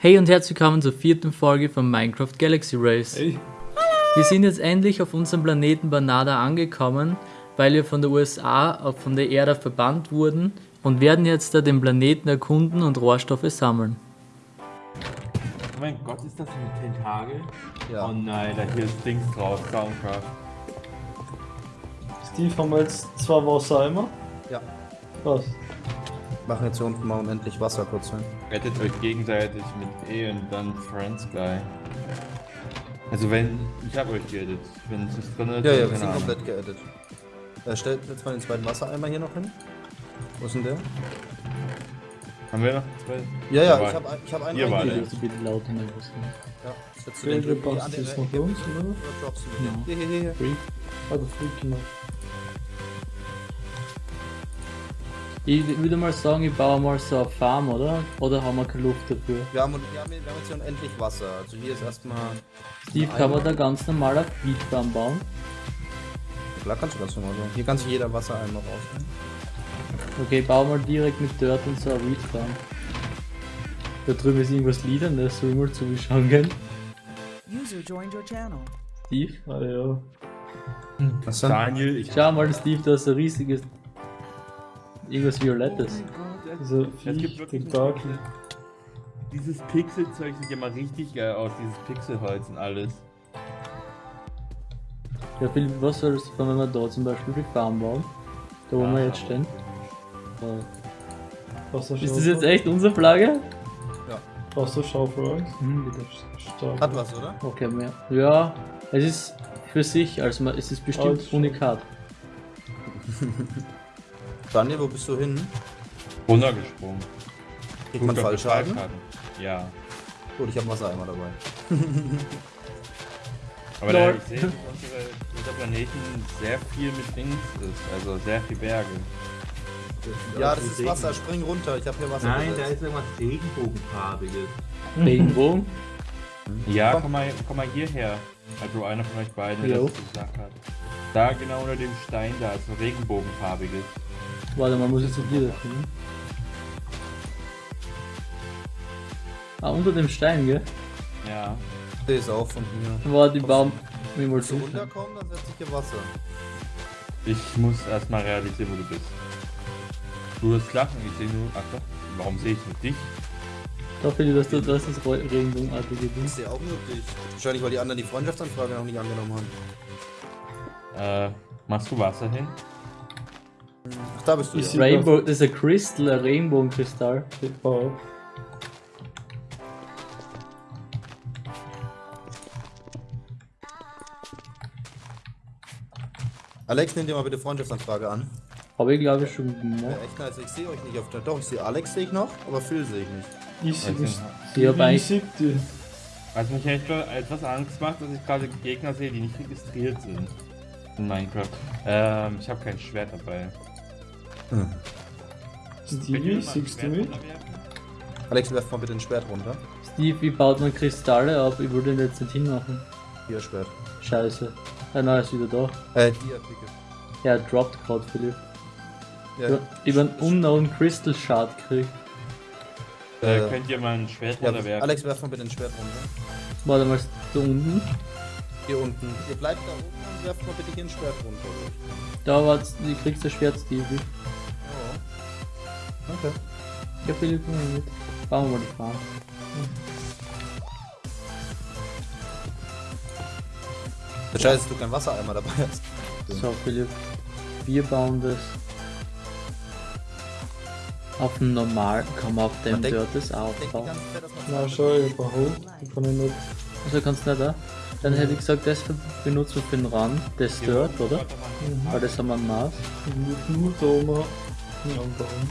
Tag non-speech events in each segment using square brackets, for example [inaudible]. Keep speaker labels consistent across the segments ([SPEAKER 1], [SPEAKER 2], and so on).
[SPEAKER 1] Hey und herzlich willkommen zur vierten Folge von Minecraft Galaxy Race.
[SPEAKER 2] Hey.
[SPEAKER 1] Wir sind jetzt endlich auf unserem Planeten Banada angekommen, weil wir von der USA auf von der Erde verbannt wurden und werden jetzt da den Planeten erkunden und Rohstoffe sammeln.
[SPEAKER 3] Oh mein Gott, ist das ein Tentakel?
[SPEAKER 2] Ja.
[SPEAKER 3] Oh nein, da hier ist Dings drauf, Soundcraft.
[SPEAKER 2] Steve, haben wir jetzt zwei Wassereimer?
[SPEAKER 4] Ja.
[SPEAKER 2] Was?
[SPEAKER 4] Machen jetzt hier unten mal unendlich Wasser kurz hin.
[SPEAKER 3] Rettet euch gegenseitig mit E und dann Friends Guy. Also wenn, ich hab euch geedit. Wenn es nicht drin ist,
[SPEAKER 4] Ja, ja,
[SPEAKER 3] dann
[SPEAKER 4] wir sind komplett geedit. Äh, stellt jetzt mal den zweiten Wassereimer hier noch hin. Wo ist denn der?
[SPEAKER 3] Haben wir noch zwei?
[SPEAKER 4] Ja, ja, ich habe ich hab einen.
[SPEAKER 1] Bitte, bitte lauter nicht was sagen.
[SPEAKER 4] Ja, setzt du den irgendwie an den
[SPEAKER 2] jetzt noch bei
[SPEAKER 4] Ecke
[SPEAKER 2] uns, oder?
[SPEAKER 4] oder droppst du
[SPEAKER 1] Ja.
[SPEAKER 4] den? Hier, hier, hier, hier.
[SPEAKER 2] Freak. Ah, der Freak, genau.
[SPEAKER 1] Ich würde mal sagen, ich baue mal so eine Farm, oder? Oder haben wir keine Luft dafür?
[SPEAKER 4] Wir haben, wir, haben, wir haben jetzt hier unendlich Wasser. Also hier ist erstmal.
[SPEAKER 1] Steve, kann man da ganz normal eine Feedfarm bauen?
[SPEAKER 4] Klar kannst du ganz normal so. Hier kann sich jeder Wassereimer rausnehmen.
[SPEAKER 1] Okay, bau mal direkt mit Dirt und so eine Weedfarm. Da drüben ist irgendwas Liedern, das soll ich mal zuschauen gehen.
[SPEAKER 5] User joined your channel.
[SPEAKER 1] Steve?
[SPEAKER 2] Ah, ja.
[SPEAKER 4] Was denn?
[SPEAKER 3] Daniel, ich
[SPEAKER 1] Schau mal, Steve, da ist ein riesiges. Irgendwas Violettes.
[SPEAKER 3] Gibt
[SPEAKER 2] Viech,
[SPEAKER 3] wirklich
[SPEAKER 2] Tentakel.
[SPEAKER 3] Dieses Pixelzeug sieht ja mal richtig geil aus, dieses Pixelholz und alles.
[SPEAKER 1] Ja, Philipp, was soll das, wenn wir da zum Beispiel die Farm bauen? Da wo wir jetzt stehen. Ja. Ist das jetzt echt unsere Flagge?
[SPEAKER 2] Wasserschaufel Angst?
[SPEAKER 1] Hm, bitte.
[SPEAKER 2] Stark.
[SPEAKER 4] Hat was, oder?
[SPEAKER 1] Okay, mehr. Ja, es ist für sich, also man- es ist bestimmt
[SPEAKER 2] schon.
[SPEAKER 1] unikat. [laughs]
[SPEAKER 4] Daniel, wo bist du hin?
[SPEAKER 3] Runtergesprungen.
[SPEAKER 4] Kriegt man Fallschaden?
[SPEAKER 3] Ja.
[SPEAKER 4] Gut, ich habe Wassereimer dabei. [laughs]
[SPEAKER 3] Aber da, ich sehe, dass unsere, unser Planeten sehr viel mit Dings ist, also sehr viel Berge.
[SPEAKER 4] Ja, das ist Wasser. Spring runter. Ich habe hier Wasser.
[SPEAKER 6] Nein, da
[SPEAKER 4] gesetzt.
[SPEAKER 6] ist irgendwas Regenbogenfarbiges.
[SPEAKER 1] Regenbogen.
[SPEAKER 3] Ja,
[SPEAKER 4] Komm.
[SPEAKER 3] komm mal, komm mal hierher. Also einer von euch beiden, der das gesagt hat. Da genau unter dem Stein da ist ein regenbogenfarbiges.
[SPEAKER 1] Warte mal, muss ich zu dir dafür, ne? Ah, unter dem Stein, gell?
[SPEAKER 3] Ja.
[SPEAKER 4] Der ist auch von mir.
[SPEAKER 1] War die Baum. Wie mal so.
[SPEAKER 4] runterkommen, dann setze ich hier Wasser.
[SPEAKER 3] Ich muss erstmal realisieren, wo du bist. Du wirst lachen, ich sehe nur. Ach doch, warum sehe ich nur dich?
[SPEAKER 1] Da Philipp, dass du das ist Re- Regenbogenartige
[SPEAKER 4] Ich
[SPEAKER 1] Ding.
[SPEAKER 4] sehe auch nur dich. Wahrscheinlich, weil die anderen die Freundschaftsanfrage noch nicht angenommen haben.
[SPEAKER 3] Äh, machst du Wasser hin?
[SPEAKER 4] Ach, da bist du.
[SPEAKER 2] Ich
[SPEAKER 4] Ja.
[SPEAKER 1] Rainbow, das ist ein Crystal, ein Regenbogenkristall.
[SPEAKER 2] Ich baue auf.
[SPEAKER 4] Alex, nimm dir mal bitte Freundschaftsanfrage an.
[SPEAKER 1] Habe ich glaube ich schon
[SPEAKER 4] Ja,
[SPEAKER 1] gemacht.
[SPEAKER 4] echt nice. Ich sehe euch nicht auf der. Doch, ich sehe Alex sehe ich noch, aber Phil sehe ich nicht.
[SPEAKER 2] Ich sehe
[SPEAKER 3] Also,
[SPEAKER 2] nicht.
[SPEAKER 1] Ich hab
[SPEAKER 2] Ich
[SPEAKER 1] eigentlich.
[SPEAKER 2] sehe die.
[SPEAKER 3] Was mich echt etwas Angst macht, dass ich gerade Gegner sehe, die nicht registriert sind. In Minecraft. Ähm, ich habe kein Schwert dabei.
[SPEAKER 2] Stevie, siehst du mich?
[SPEAKER 4] Alex, werf mal bitte ein Schwert runter.
[SPEAKER 1] Steve, wie baut man Kristalle auf? Ich wollte den jetzt nicht hinmachen.
[SPEAKER 4] Hier, Schwert.
[SPEAKER 1] Scheiße. Ah, nein, ist wieder da.
[SPEAKER 4] Äh, dir, Picke.
[SPEAKER 1] Ja, er droppt gerade, Philipp.
[SPEAKER 4] Ja,
[SPEAKER 1] Ich habe einen Unknown Crystal Shard gekriegt.
[SPEAKER 3] Äh,
[SPEAKER 4] Äh,
[SPEAKER 3] könnt ihr mal ein Schwert
[SPEAKER 4] ja,
[SPEAKER 3] runterwerfen?
[SPEAKER 4] Alex, werf mal bitte ein Schwert runter.
[SPEAKER 1] Warte mal, da unten.
[SPEAKER 4] Hier unten. Ihr bleibt da oben und werft mal bitte hier ein Schwert runter.
[SPEAKER 1] Da war du kriegst das Schwert, Stevie.
[SPEAKER 4] Ja. Okay.
[SPEAKER 1] Ja, Philipp, komm mal mit. Bauen wir mal die Farm.
[SPEAKER 4] Der Scheiße, dass du kein Wassereimer dabei hast.
[SPEAKER 1] So, Philipp. Wir bauen das. Auf dem normalen kann man auf dem Dirt das aufbauen.
[SPEAKER 2] Na, schau, ich baue hoch. Ich kann ihn nicht.
[SPEAKER 1] Also kannst du nicht da? Dann hätte ich gesagt, das benutzen wir für den Rand, das Dirt, oder? Weil das haben wir ein Maß.
[SPEAKER 2] Ich muss nur da oben ihn anbauen.
[SPEAKER 4] Mhm.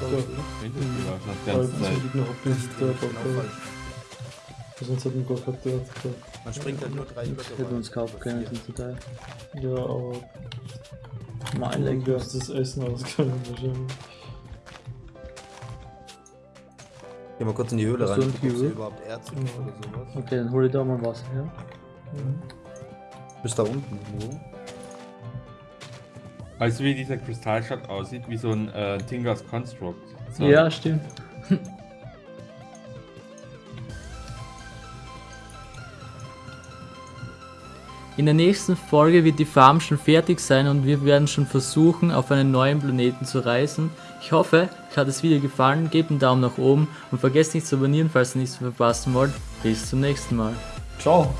[SPEAKER 2] Da,
[SPEAKER 3] Die
[SPEAKER 2] weil
[SPEAKER 3] ganze
[SPEAKER 2] sonst
[SPEAKER 3] Zeit.
[SPEAKER 2] hätte ich noch abbauen.
[SPEAKER 4] falsch.
[SPEAKER 2] Sonst hätten wir gar kein Dort gehabt.
[SPEAKER 4] Man springt halt nur drei
[SPEAKER 1] Hätten wir uns kaufen können, sind total.
[SPEAKER 2] Ja, aber
[SPEAKER 1] Mein
[SPEAKER 2] dann
[SPEAKER 1] Leck.
[SPEAKER 2] wärst das Essen ausgegangen wahrscheinlich.
[SPEAKER 4] Geh mal kurz in die Höhle
[SPEAKER 1] Hast
[SPEAKER 4] rein,
[SPEAKER 1] du ein
[SPEAKER 4] guck, ob sie überhaupt Erz
[SPEAKER 2] Ja.
[SPEAKER 4] oder sowas.
[SPEAKER 1] Okay, dann hol ich da mal Wasser her.
[SPEAKER 4] Bis da unten irgendwo.
[SPEAKER 3] Weißt du, wie dieser Kristallschatz aussieht? Wie so ein äh, Tingers Construct. So.
[SPEAKER 1] Ja, stimmt. [laughs] In der nächsten Folge wird die Farm schon fertig sein und wir werden schon versuchen, auf einen neuen Planeten zu reisen. Ich hoffe, euch hat das Video gefallen, gebt einen Daumen nach oben und vergesst nicht zu abonnieren, falls ihr nichts verpassen wollt. Bis zum nächsten Mal.
[SPEAKER 2] Ciao.